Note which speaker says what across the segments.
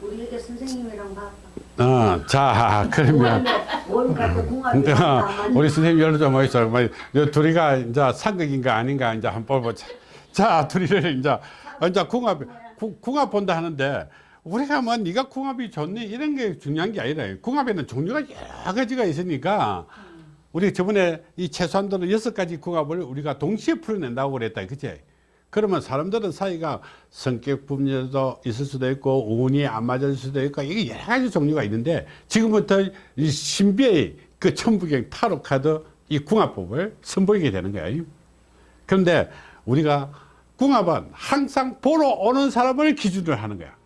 Speaker 1: 우리 이렇게 선생님이랑 봐.
Speaker 2: 어, 자, 그러면.
Speaker 1: 안
Speaker 2: 어, 우리 선생님 열로 좀. 뭐, 요 둘이가 이제 상극인가 아닌가 이제 한번 보자. 자, 둘이를 이제, 이제 궁합, 구- 궁합 본다 하는데, 우리가 뭐 네가 궁합이 좋니? 이런 게 중요한 게 아니라, 궁합에는 종류가 여러 가지가 있으니까, 우리 저번에 이 최소한도는 여섯 가지 궁합을 우리가 동시에 풀어낸다고 그랬다. 그치? 그러면 사람들은 사이가 성격 분열도 있을 수도 있고 운이 안 맞을 수도 있고 이게 여러 가지 종류가 있는데 지금부터 이 신비의 그 천부경 타로 카드 이 궁합법을 선보이게 되는 거예요. 그런데 우리가 궁합은 항상 보러 오는 사람을 기준으로 하는 거야.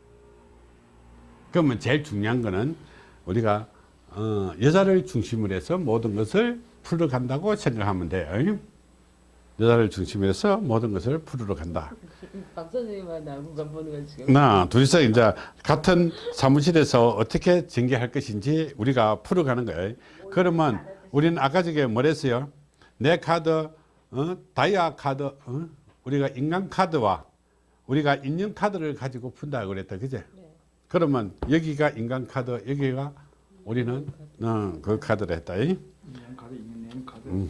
Speaker 2: 그러면 제일 중요한 거는 우리가 어, 여자를 중심으로 해서 모든 것을 풀어간다고 생각하면 돼요. 여자를 중심으로 해서 모든 것을 풀으러 간다.
Speaker 3: 박 선생님과 나무가 보는 건 지금
Speaker 2: 나 둘이서 이제 같은 사무실에서 어떻게 전개할 것인지 우리가 풀어가는 거예요. 그러면 우리는 아까 저게 뭐랬어요? 내 카드, 어? 다이아 카드, 어? 우리가 인간 카드와 우리가 인형 카드를 가지고 푼다고 그랬다, 그제? 그러면 여기가 인간 카드, 여기가 우리는 어, 그 카드를 했다. 이?
Speaker 4: 인형 카드, 인형 카드.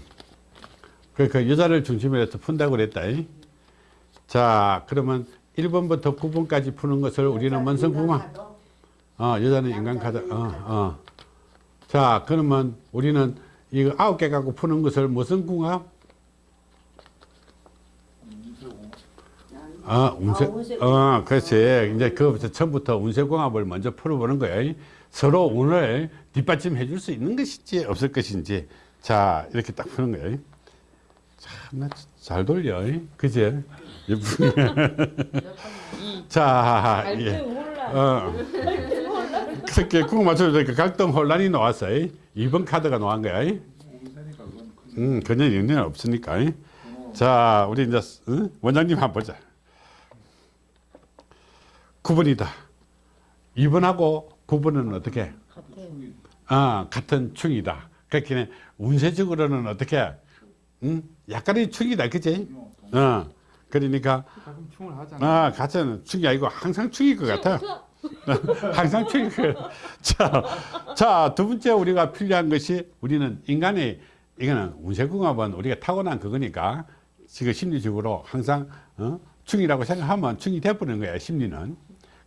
Speaker 2: 그, 그 여자를 중심으로 해서 푼다고 그랬다. 이? 자, 그러면 1번부터 9번까지 푸는 것을 우리는 궁합. 어, 여자는 인간 카드. 어, 어. 자, 그러면 우리는 이거 아홉 개 갖고 푸는 것을 무슨 궁합? 아, 운세.
Speaker 1: 아, 운세
Speaker 2: 어, 그렇지. 이제 그부터 처음부터 운세궁합을 먼저 풀어보는 거예요. 서로 운을 뒷받침해 줄 수 있는 것인지 없을 것인지. 자, 이렇게 딱 푸는 거예요. 참, 잘 돌려. 그제? 자,
Speaker 3: 갈등
Speaker 2: 예.
Speaker 3: 혼란
Speaker 2: 어. 그렇게 궁 맞춰주니까 갈등 혼란이 나왔어요. 2번 카드가 나온 거야. 음, 그냥 영향 없으니까. 자, 우리 이제 응? 원장님 한번 보자. 9번이다. 2번하고 9번은 어떻게?
Speaker 3: 같아요.
Speaker 2: 아, 같은 충이다. 그렇게 운세적으로는 어떻게? 응? 약간의 충이다, 그지? 어. 그러니까
Speaker 4: 가끔 충을 하잖아.
Speaker 2: 아, 같은 충이 아니고 항상 충일 것 같아. 항상 충일 것 같아. 자, 자, 두 번째 우리가 필요한 것이 우리는 인간의 이거는 운세궁합은 우리가 타고난 그거니까 지금 심리적으로 항상 어? 충이라고 생각하면 충이 돼버리는 거야, 심리는.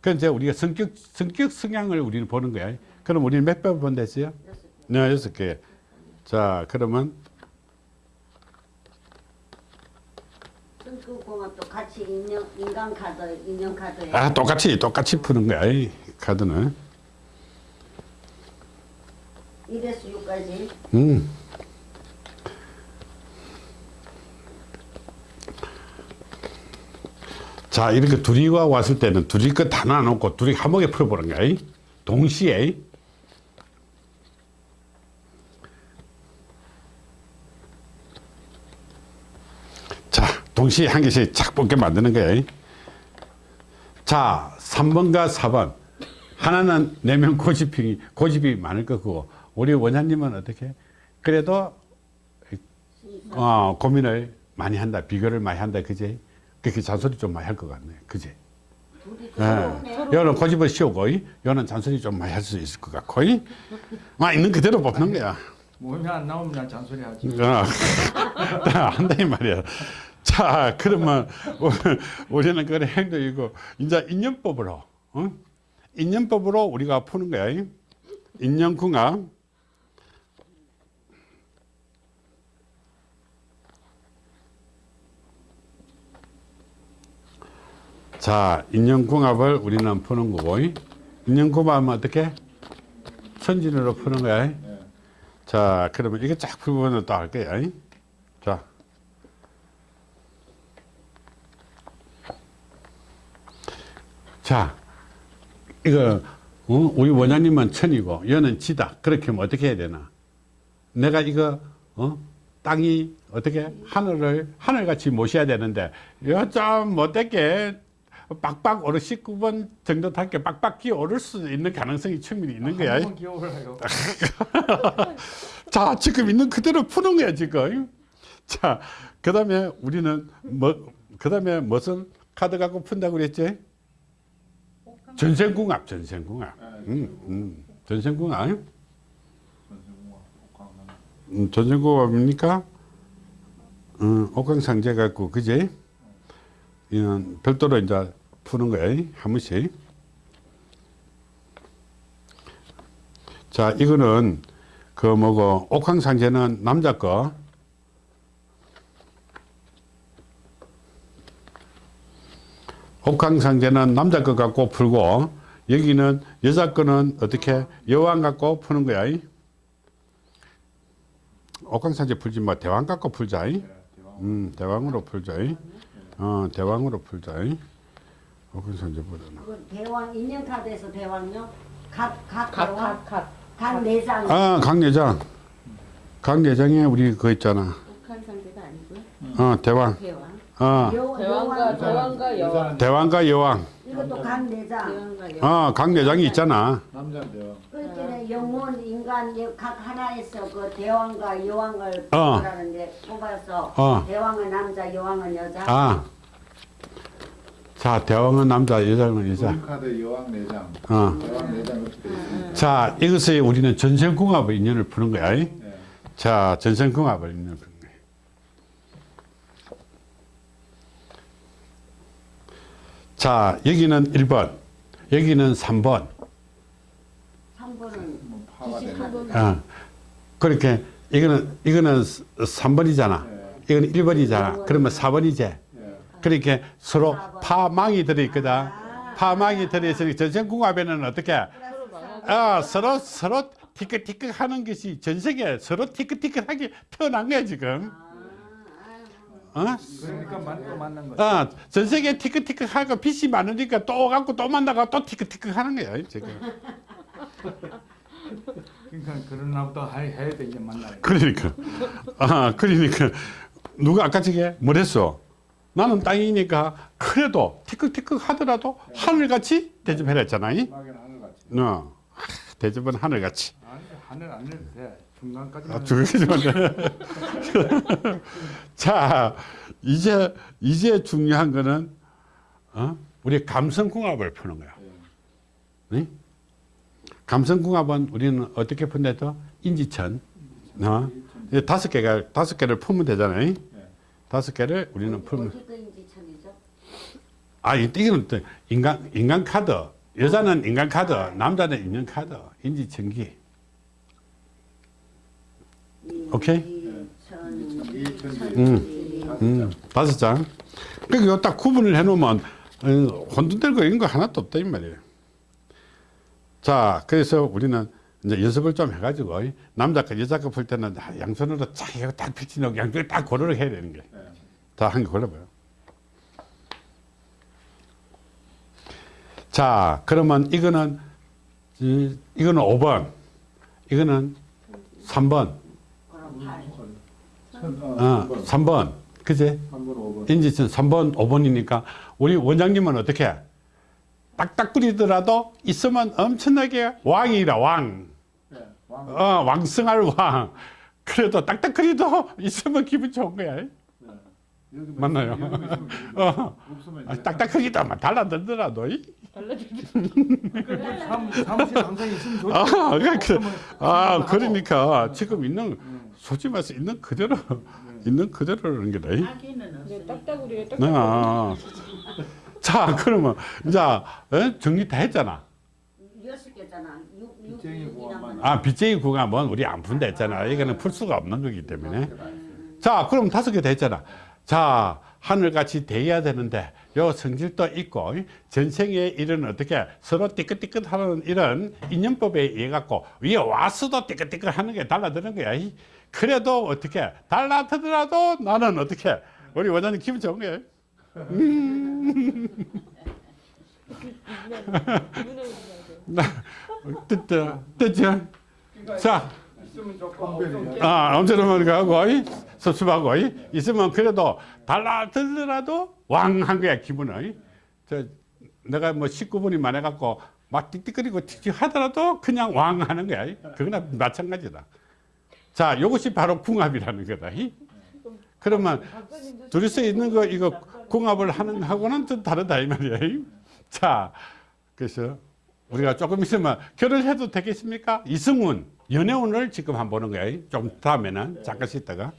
Speaker 2: 그럼 이제 우리가 성격, 성격 성향을 우리는 보는 거야. 그럼 우리는 몇 번 본댔어요? 네, 여섯 개. 자, 그러면
Speaker 1: 성격공합도 같이 인형 인간 카드 인형 카드에
Speaker 2: 아, 똑같이, 똑같이 푸는 거야, 이 카드는.
Speaker 1: 1에서 6까지
Speaker 2: 음. 자, 이렇게 둘이 와 왔을 때는 둘이 거다 나눠놓고 둘이 한목에 풀어보는 거야. 이. 동시에. 자, 동시에 한 개씩 착 뽑게 만드는 거야. 이. 자, 3번과 4번. 하나는 내면 고집이, 고집이 많을 거고, 우리 원장님은 어떻게? 그래도, 어, 고민을 많이 한다. 비교를 많이 한다. 그지? 그렇게 잔소리 좀 많이 할 것 같네.
Speaker 1: 둘이
Speaker 2: 예. 여는 고집을 씌우고, 이. 여는 잔소리 좀 많이 할 수 있을 것 같고, 이. 막 있는 그대로 뽑는 거야.
Speaker 4: 모임이 안 나오면 난 잔소리 하지.
Speaker 2: 어, 한다 이 말이야. 자, 그러면 우리는 그래 행동이고 이제 인연법으로, 어? 인연법으로 우리가 푸는 거야. 인연궁합. 자, 인연궁합을 우리는 푸는 거고, 인연궁합은 어떻게? 천진으로 푸는 거야. 자, 그러면 이게 쫙 풀면 또 할 거야. 이? 자. 자, 이거, 어? 우리 원장님은 천이고, 얘는 지다. 그렇게 하면 어떻게 해야 되나? 내가 이거, 어? 땅이 어떻게 하늘을, 하늘같이 모셔야 되는데, 좀 못되게 빡빡 오르 19번 정도 탈게 빡빡 기어 오를 수 있는 가능성이 충분히 있는 거야.
Speaker 4: 한번 기억을해요.
Speaker 2: 자, 지금 있는 그대로 푸는 거야, 지금. 자, 그 다음에 우리는 뭐, 그 다음에 무슨 카드 갖고 푼다고 그랬지? 전생궁합, 전생궁합. 음, 음, 전생궁합. 음, 전생궁합입니까? 음, 옥강상제 갖고, 그지? 이는 별도로 이제 푸는 거야, 한 번씩. 자, 이거는 그 뭐고, 옥황상제는 남자 거. 옥황상제는 남자 거 갖고 풀고, 여기는 여자 거는 어떻게 여왕 갖고 푸는 거야. 옥황상제 풀지 뭐 대왕 갖고 풀자. 음, 대왕으로 풀자. 어, 대왕으로 풀자. 옥황상제보다는.
Speaker 1: 그 대왕 인형 카드에서 대왕요? 각각 대왕
Speaker 3: 갓갓갓
Speaker 1: 각 내장.
Speaker 2: 아, 강내장. 강내장에 우리 그거 있잖아.
Speaker 3: 상대가 아니고요.
Speaker 2: 어, 대왕.
Speaker 3: 대왕.
Speaker 2: 어,
Speaker 1: 여-
Speaker 3: 대왕과
Speaker 1: 여왕.
Speaker 3: 대왕과 여왕.
Speaker 2: 대왕과 여왕.
Speaker 1: 이것도 각 내장.
Speaker 3: 대왕과 여왕.
Speaker 2: 어, 강내장이 있잖아.
Speaker 4: 남자인데요.
Speaker 1: 그때는 영혼 인간 여- 각 하나에서 그 대왕과 여왕을
Speaker 2: 어.
Speaker 1: 뽑으라는데 뽑아서
Speaker 2: 어.
Speaker 1: 대왕은 남자, 여왕은 여자.
Speaker 2: 아. 자, 대왕은 남자, 여자는 여자.
Speaker 4: 카드 여왕 내장.
Speaker 2: 어.
Speaker 4: 여왕 내장 있습니다.
Speaker 2: 자, 이것을 우리는 전생궁합의 인연을 푸는 거야.
Speaker 4: 네.
Speaker 2: 자, 전생궁합의 인연을 푸는 거야. 자, 여기는 1번, 여기는 3번.
Speaker 1: 3번은
Speaker 4: 뭐 파가 되는.
Speaker 2: 어. 그렇게, 이거는, 이거는 3번이잖아.
Speaker 4: 네.
Speaker 2: 이거는 1번이잖아. 그러면 4번이지.
Speaker 4: 예.
Speaker 2: 그렇게 서로 파망이 들어있거든. 파망이 들어있으니 전생궁합에는 어떻게? 아, 서로, 서로 티끌티끌 하는 것이 전생에 서로 티끌티끌하게 태어난 거야, 지금. 어?
Speaker 4: 그러니까 만, 또 만난 거죠.
Speaker 2: 어, 전생에 티끌티끌하고 빛이 많으니까 또 갖고 또 만나고 또 티끌티끌 하는 거야, 지금.
Speaker 4: 그러니까 그런 해- 해야 돼 이제 만나요.
Speaker 2: 그러니까. 아, 그러니까. 누가 아까 저게 뭐랬어? 나는 땅이니까 그래도 티끌티끌 하더라도 하늘같이 대접해라 했잖아. 이? 어, 대접은 하늘같이.
Speaker 4: 아니 하늘 안 내도 돼. 중간까지만.
Speaker 2: 아,
Speaker 4: 해도
Speaker 2: 두개지만 자, 이제 이제 중요한 거는 어? 우리 감성궁합을 푸는 거야. 네? 감성궁합은 우리는 어떻게 푼대도 인지천, 어? 이 다섯 개가 다섯 개를 풀면 되잖아요. 다섯 개를 우리는 풀면.
Speaker 1: 인지천이죠?
Speaker 2: 아, 이- 이거는 또 인간 인간 카드. 여자는 인간 카드, 남자는 인연 카드, 인지천기. 오케이?
Speaker 1: 이천,
Speaker 2: 음, 다섯 장. 그러니까 딱 구분을 해놓으면 어, 혼돈될 거 이런 거 하나도 없다 이 말이에요. 자, 그래서 우리는 이제 연습을 좀 해가지고 남자 거 여자 거풀 때는 아, 양손으로 쫙 이거 딱 펼치놓고 양쪽에 딱 고르를 해야 되는 거예요. 자, 한개 골라봐요. 자, 그러면 이거는 이- 이거는 5번, 이거는 3번,
Speaker 1: 그럼 팔.
Speaker 2: 어, 3번, 그제?
Speaker 4: 3번 5번.
Speaker 2: 인지선 3번, 5번이니까 우리 원장님은 어떻게? 딱딱 끓이더라도 있으면 엄청나게 왕이라 왕.
Speaker 4: 예. 왕.
Speaker 2: 어, 왕승할 왕. 그래도 딱딱 끓이도 있으면 기분 좋은 거야.
Speaker 4: 네. 여기 뭐
Speaker 2: 맞나요? 어. 아, 딱딱하기도 막 달라들더라도.
Speaker 4: 좋죠.
Speaker 2: 아, 그러니까, 아. 그러니까 지금 있는 솔직히 말해서 있는 그대로 있는 그대로라는 게다. 이.
Speaker 3: 근데 딱딱우리가 딱딱.
Speaker 2: 아. 자, 그러면 이제 어? 정리 다 했잖아.
Speaker 1: 여섯 개잖아.
Speaker 2: 아, 빚쟁이 구간은 우리 안 푼다 했잖아. 이거는 풀 수가 없는 거기 때문에. 자, 그럼 다섯 개 됐잖아. 자, 하늘같이 대해야 되는데, 요 성질도 있고, 전생에 이런 어떻게 서로 띠끗띠끗 하는 이런 인연법에 의해 갖고, 위에 와서도 띠끗띠끗 하는 게 달라드는 거야. 이. 그래도 어떻게, 달라드더라도 나는 어떻게, 우리 원장님 기분 좋은 거야. 뜻, 뜻죠? 자,
Speaker 4: 있으면 좋고 없으면
Speaker 2: 아, 엄청나게 이, 섭섭하고, 이, 있으면 그래도 달라들더라도 왕한 거야, 기분은. 이. 저, 내가 뭐 19분이 많아갖고 막 띡띡거리고 틱틱 하더라도 그냥 왕 하는 거야. 이. 그거나 마찬가지다. 자, 이것이 바로 궁합이라는 거다. 이. 그러면 둘이서 있는 거 이거 궁합을 하는 하고는 좀 다르다 이 말이야. 이. 자, 그래서 우리가 조금 있으면 결혼해도 되겠습니까? 이승훈 연애운을 지금 한번 보는 거야. 좀 다음에는 잠깐 있다가.